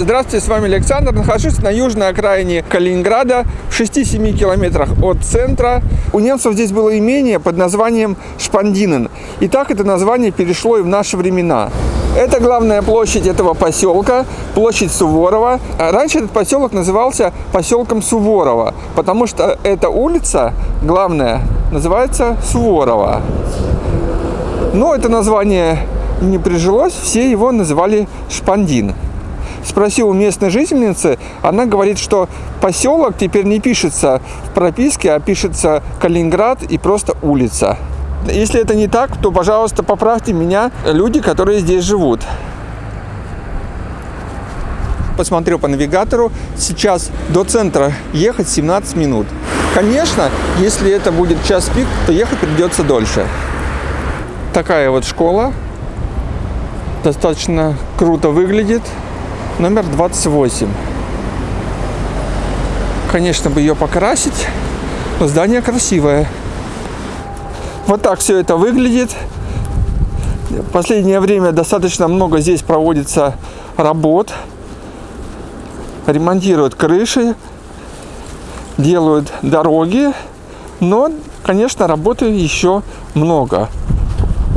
Здравствуйте, с вами Александр. Нахожусь на южной окраине Калининграда, в 6-7 километрах от центра. У немцев здесь было имение под названием Шпандинен. И так это название перешло и в наши времена. Это главная площадь этого поселка, площадь Суворова. Раньше этот поселок назывался поселком Суворова, потому что эта улица, главная, называется Суворова. Но это название не прижилось, все его называли Шпандин. Спросил у местной жительницы, она говорит, что поселок теперь не пишется в прописке, а пишется Калининград и просто улица. Если это не так, то, пожалуйста, поправьте меня, люди, которые здесь живут. Посмотрел по навигатору, сейчас до центра ехать 17 минут. Конечно, если это будет час пик, то ехать придется дольше. Такая вот школа. Достаточно круто выглядит. Номер 28. Конечно, бы ее покрасить, но здание красивое. Вот так все это выглядит. В последнее время достаточно много здесь проводится работ. Ремонтируют крыши, делают дороги. Но, конечно, работы еще много.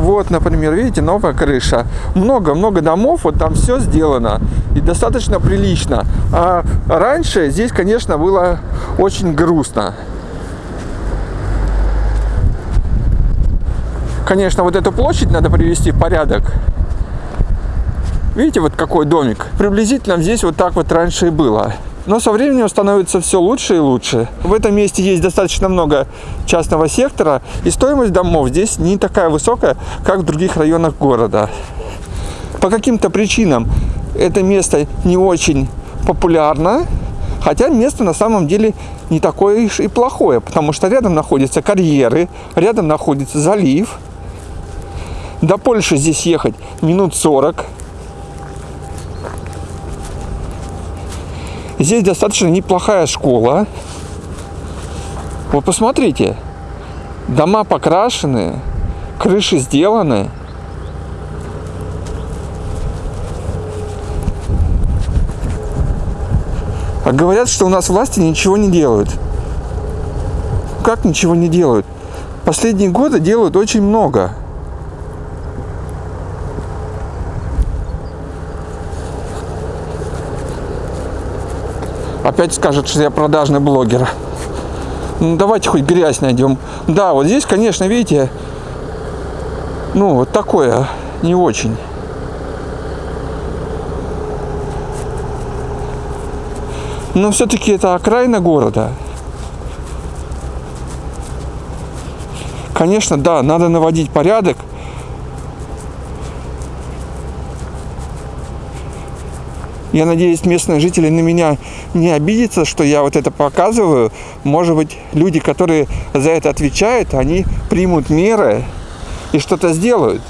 Вот, например, видите, новая крыша. Много-много домов, вот там все сделано. И достаточно прилично. А раньше здесь, конечно, было очень грустно. Конечно, вот эту площадь надо привести в порядок. Видите, вот какой домик? Приблизительно здесь вот так вот раньше и было. Но со временем становится все лучше и лучше. В этом месте есть достаточно много частного сектора, и стоимость домов здесь не такая высокая, как в других районах города. По каким-то причинам это место не очень популярно, хотя место на самом деле не такое и плохое, потому что рядом находятся карьеры, рядом находится залив – до Польши здесь ехать минут 40. Здесь достаточно неплохая школа. Вы посмотрите. Дома покрашены, крыши сделаны. А говорят, что у нас власти ничего не делают. Как ничего не делают? Последние годы делают очень много. Опять скажет, что я продажный блогер. Ну, давайте хоть грязь найдем. Да, вот здесь, конечно, видите, ну, вот такое не очень. Но все-таки это окраина города. Конечно, да, надо наводить порядок, Я надеюсь, местные жители на меня не обидятся, что я вот это показываю. Может быть, люди, которые за это отвечают, они примут меры и что-то сделают.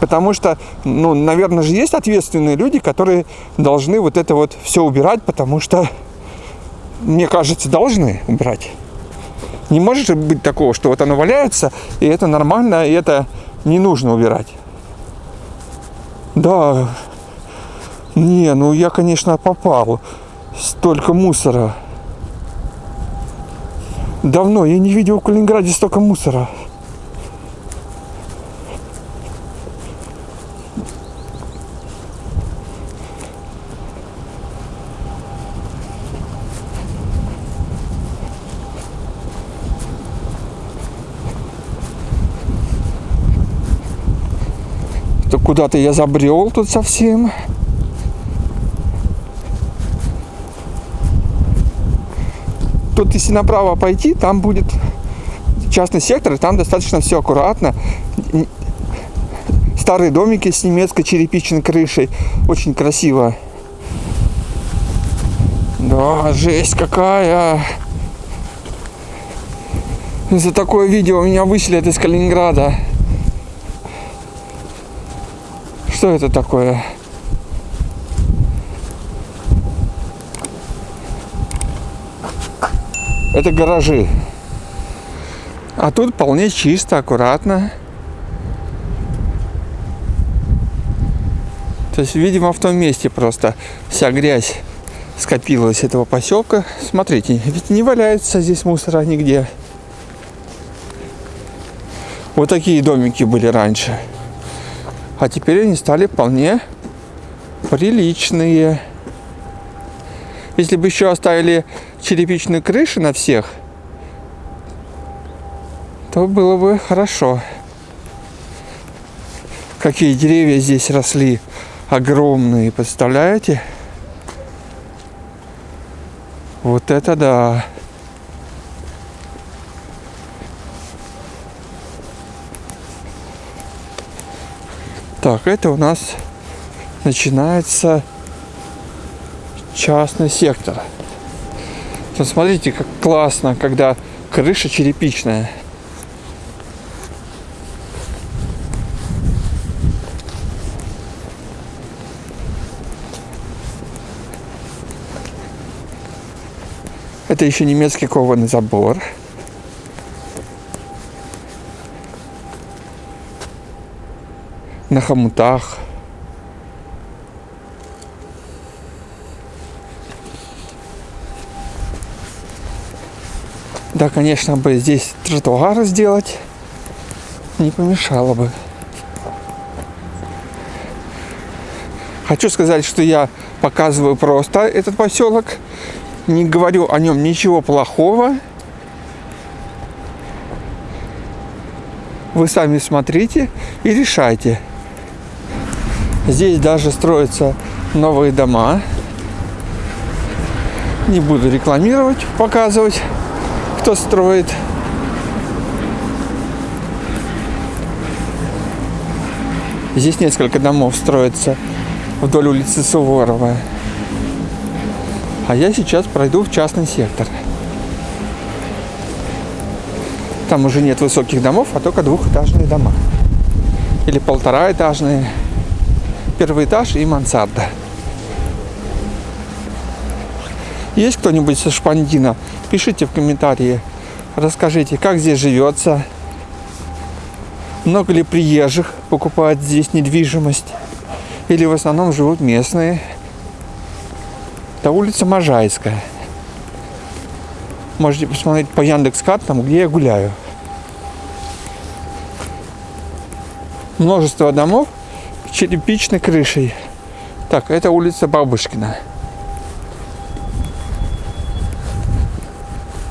Потому что, ну, наверное же есть ответственные люди, которые должны вот это вот все убирать, потому что, мне кажется, должны убирать. Не может быть такого, что вот оно валяется, и это нормально, и это не нужно убирать. Да, не, ну я, конечно, попал. Столько мусора. Давно я не видел в Калининграде столько мусора. куда-то я забрел тут совсем. Тут если направо пойти, там будет частный сектор, и там достаточно все аккуратно. Старые домики с немецкой черепичной крышей. Очень красиво. Да, жесть какая. За такое видео меня выселят из Калининграда. Что это такое? Это гаражи. А тут вполне чисто, аккуратно. То есть, видимо, в том месте просто вся грязь скопилась этого поселка. Смотрите, ведь не валяется здесь мусора нигде. Вот такие домики были раньше. А теперь они стали вполне приличные. Если бы еще оставили черепичные крыши на всех, то было бы хорошо. Какие деревья здесь росли огромные, представляете? Вот это да. Так, это у нас начинается частный сектор. Посмотрите, как классно, когда крыша черепичная. Это еще немецкий кованый забор. На хомутах. Да, конечно, бы здесь тротуар сделать не помешало бы. Хочу сказать, что я показываю просто этот поселок не говорю о нем ничего плохого. Вы сами смотрите и решайте. Здесь даже строятся новые дома. Не буду рекламировать, показывать, кто строит. Здесь несколько домов строится вдоль улицы Суворова. А я сейчас пройду в частный сектор. Там уже нет высоких домов, а только двухэтажные дома. Или полтораэтажные. Первый этаж и мансарда. Есть кто-нибудь со Шпандина? Пишите в комментарии. Расскажите, как здесь живется. Много ли приезжих покупают здесь недвижимость? Или в основном живут местные? Это улица Можайская. Можете посмотреть по Яндекс картам, где я гуляю. Множество домов черепичной крышей. Так, это улица Бабушкина.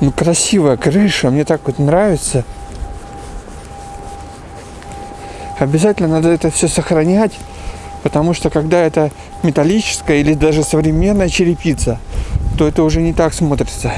Ну, красивая крыша, мне так вот нравится. Обязательно надо это все сохранять. Потому что когда это металлическая или даже современная черепица, то это уже не так смотрится.